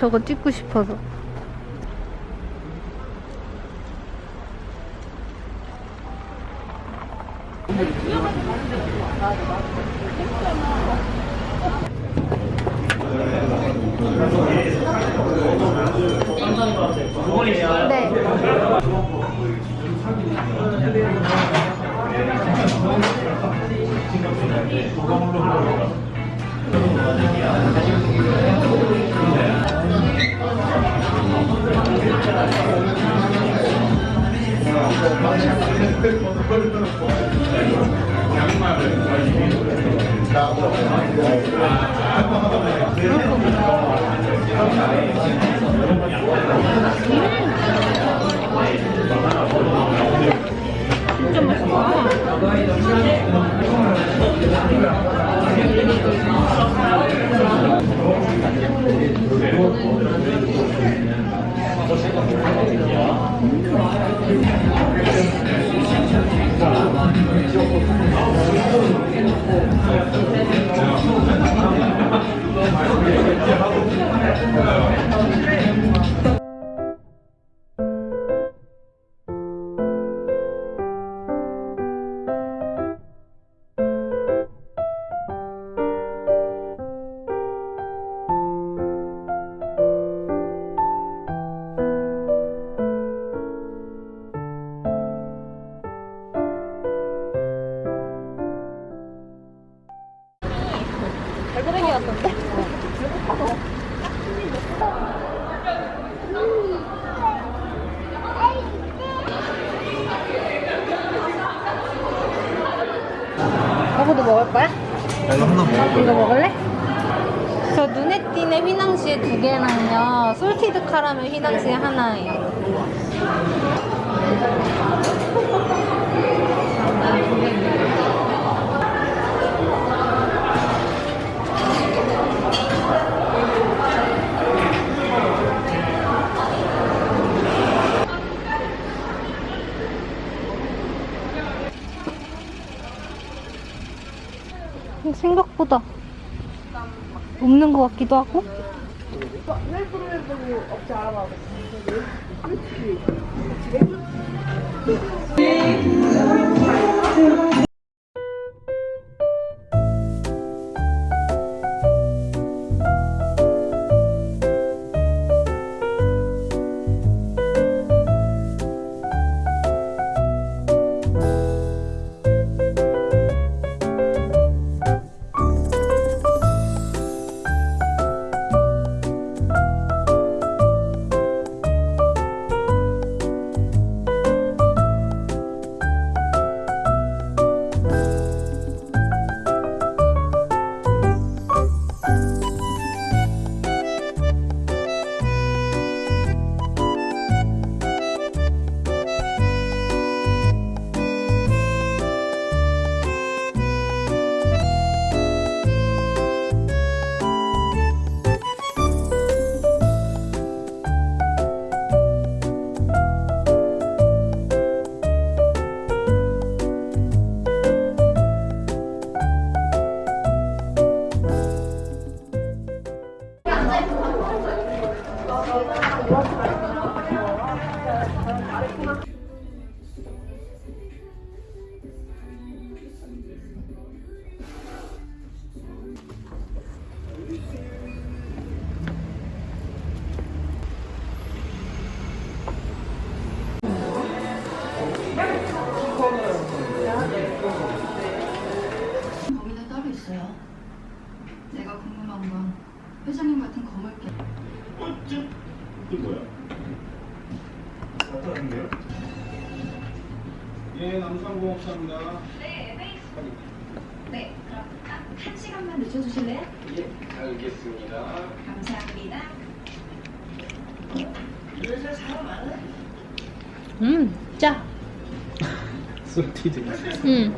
응? 저거 찍고 싶어서. 네. 진짜 없는 것 같기도 하고 뭐야? 어떠신데요? 예, 남산공업사입니다. 네, 그럼 딱 한 시간만 늦춰주실래요? 예, 알겠습니다. 감사합니다. 음, 짜. 솔티드 음.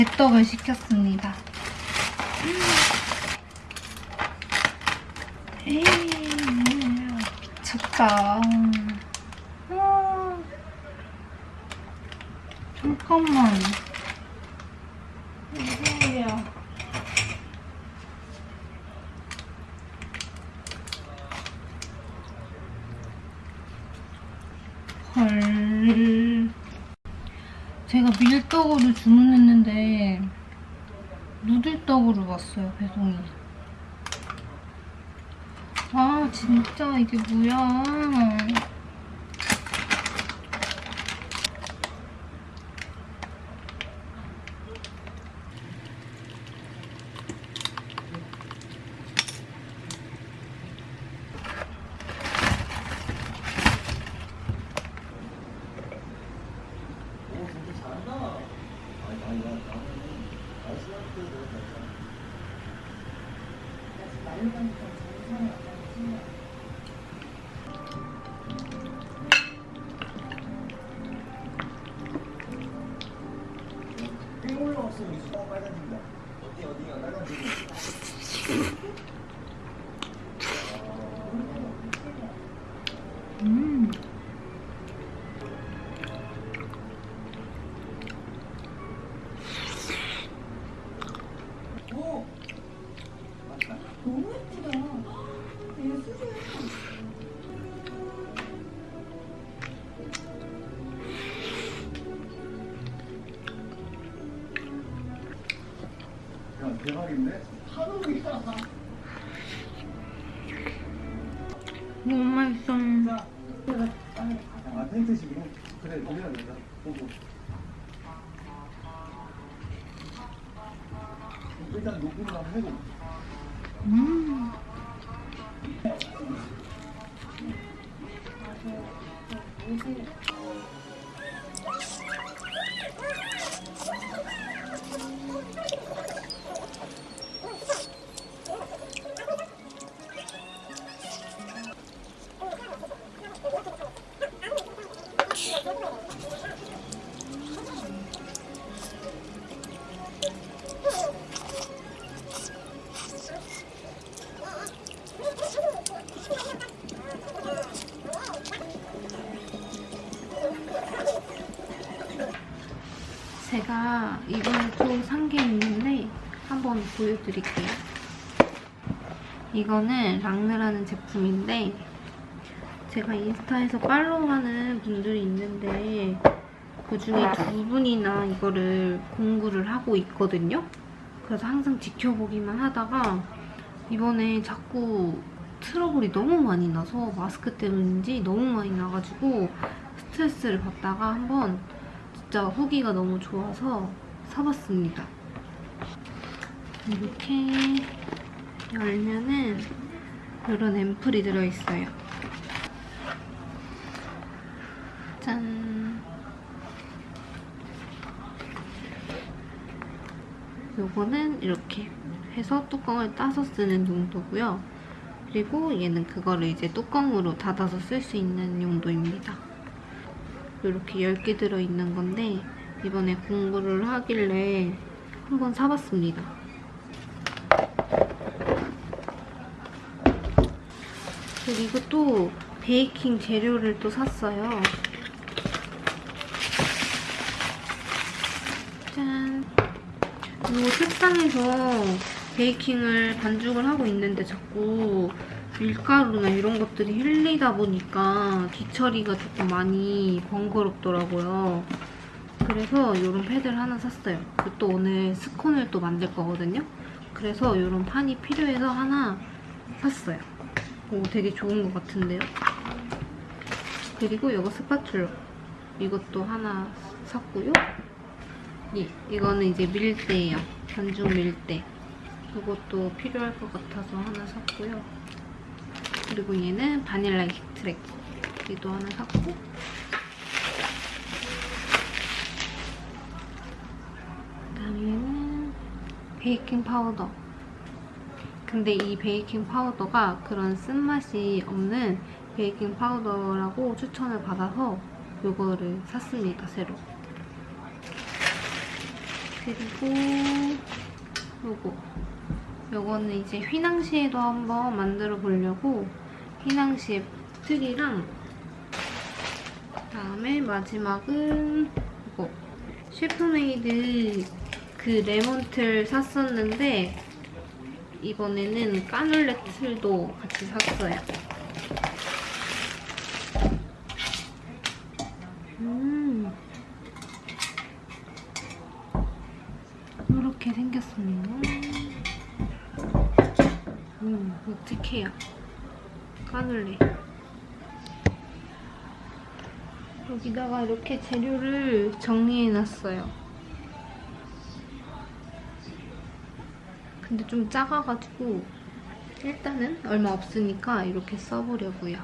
배떡을 시켰습니다. 에이, 미쳤다. 아, 잠깐만. 이거야. 헐. 제가 밀떡으로 주문했는데 누들떡으로 왔어요 배송이. 아 진짜 이게 뭐야? 너무 맛있어. 아 텐트식으로? 그래 거기다 내자 보고 일단 녹음을 한번 해보 음. 제가 이번에 또산 게 있는데 한번 보여드릴게요. 이거는 랑르라는 제품인데 제가 인스타에서 팔로우하는 분들이 있는데 그 중에 두 분이나 이거를 공구를 하고 있거든요. 그래서 항상 지켜보기만 하다가 이번에 자꾸 트러블이 너무 많이 나서 마스크 때문인지 너무 많이 나가지고 스트레스를 받다가 한번 진짜 후기가 너무 좋아서 사봤습니다. 이렇게 열면은 이런 앰플이 들어있어요. 짠! 요거는 이렇게 해서 뚜껑을 따서 쓰는 용도고요. 그리고 얘는 그거를 이제 뚜껑으로 닫아서 쓸 수 있는 용도입니다. 이렇게 10개 들어있는 건데 이번에 공부를 하길래 한번 사봤습니다. 그리고 또 베이킹 재료를 또 샀어요. 짠! 이 책상에서 베이킹을 반죽을 하고 있는데 자꾸 밀가루나 이런 것들이 흘리다 보니까 뒤처리가 조금 많이 번거롭더라고요. 그래서 이런 패드를 하나 샀어요. 또 오늘 스콘을 또 만들 거거든요. 그래서 이런 판이 필요해서 하나 샀어요. 오, 되게 좋은 것 같은데요? 그리고 이거 스파츌러. 이것도 하나 샀고요. 예, 이거는 이제 밀대예요. 반죽 밀대. 이것도 필요할 것 같아서 하나 샀고요. 그리고 얘는 바닐라 extract. 얘도 하나 샀고. 그다음에 얘는 베이킹 파우더. 근데 이 베이킹 파우더가 그런 쓴맛이 없는 베이킹 파우더라고 추천을 받아서 이거를 샀습니다, 새로. 그리고 요거 요거는 이제 휘낭시에도 한번 만들어 보려고 휘낭시에 틀이랑 그다음에 마지막은 이거 셰프메이드 그 레몬틀 샀었는데 이번에는 까눌레 틀도 같이 샀어요. 음. 이렇게 생겼습니다. 음, 어떡해요. 까눌레. 여기다가 이렇게 재료를 정리해놨어요. 근데 좀 작아가지고 일단은 얼마 없으니까 이렇게 써보려고요.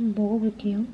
먹어볼게요.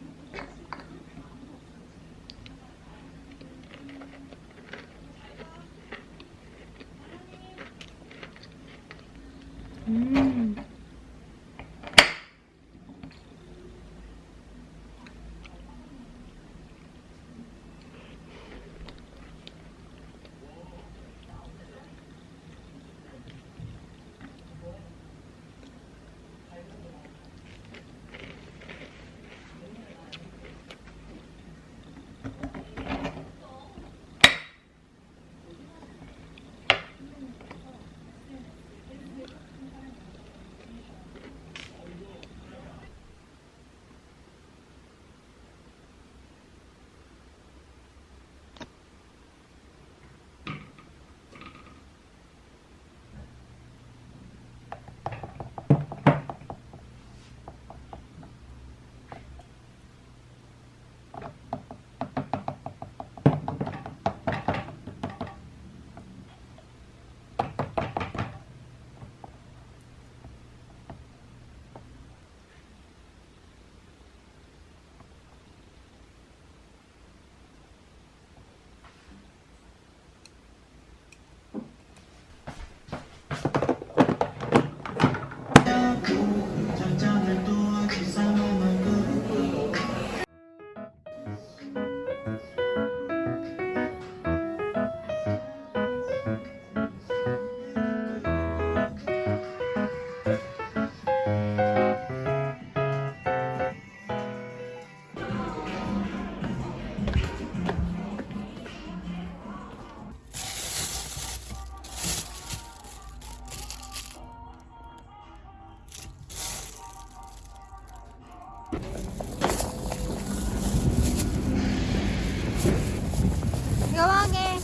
여왕의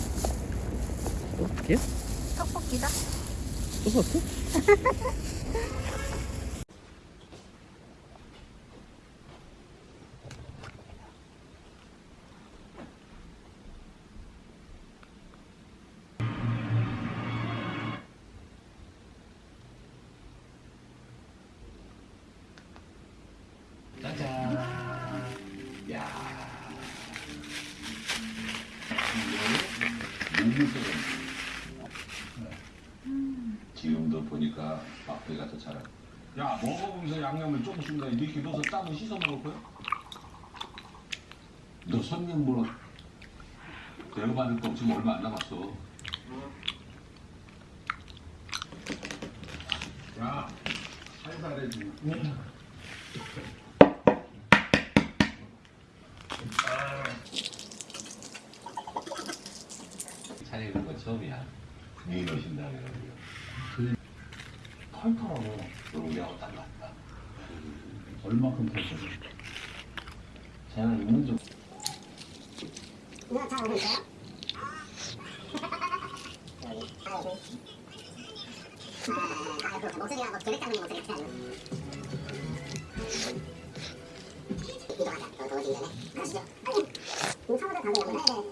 떡볶이야? 떡볶이다. 떡볶이? 넣어서 따로 씻어 먹을 거야? 너 손님 뭐 내가 받을 거 지금 얼마 안 남았어. 야, 살살해지. 차리는 건 처음이야. 분위기 넣으신다 그래가지고. 털털하고 우리하고 딱 맞다. 얼마큼 탔어? 저는 있는 좀. 목소리가 뭐 계획 잡는 목소리 같지 않아? 이동하자. 더 더워지기 전에. 가시죠. 이거 처음부터 다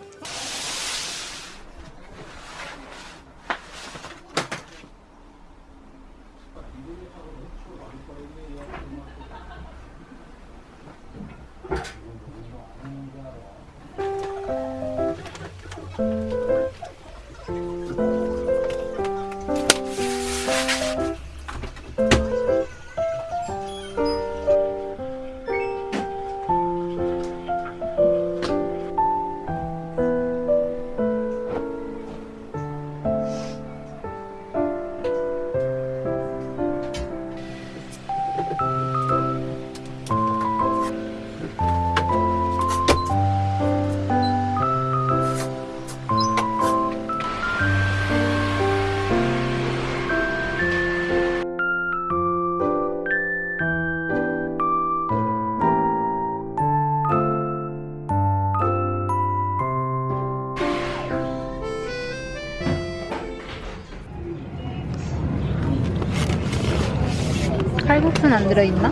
들어있나?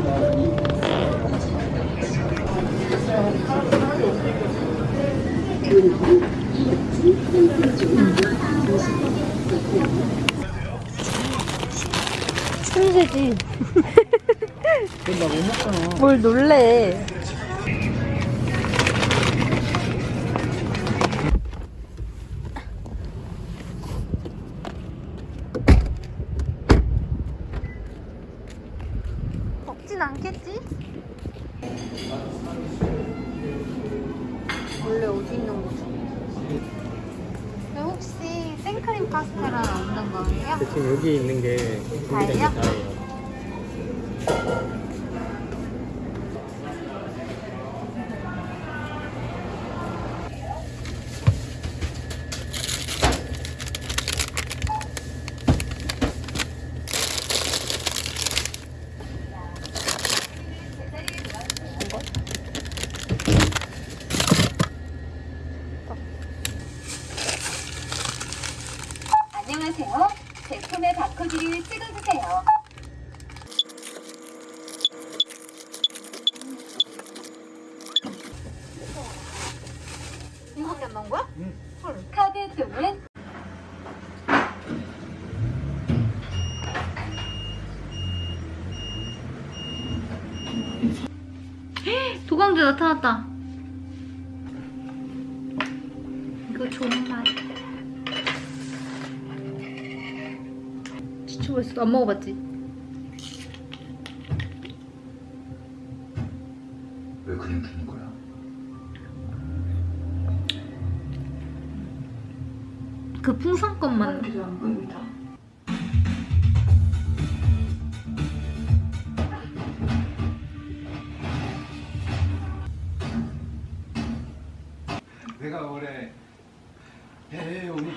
천재지. 뭘 놀래. 먹진 않겠지? 원래 어디 있는 거지? 혹시 생크림 카스테라 없는 거예요? 지금 여기 있는 게 준비된 게 다예요? 다예요. 안녕하세요. 제품의 바코드를 찍어주세요. 이거밖에 안 나온 거야? 카드 또는 도강주 나타났다. 이거 좋은 맛. 지쳐버렸어. 안 먹어봤지? 해외 오니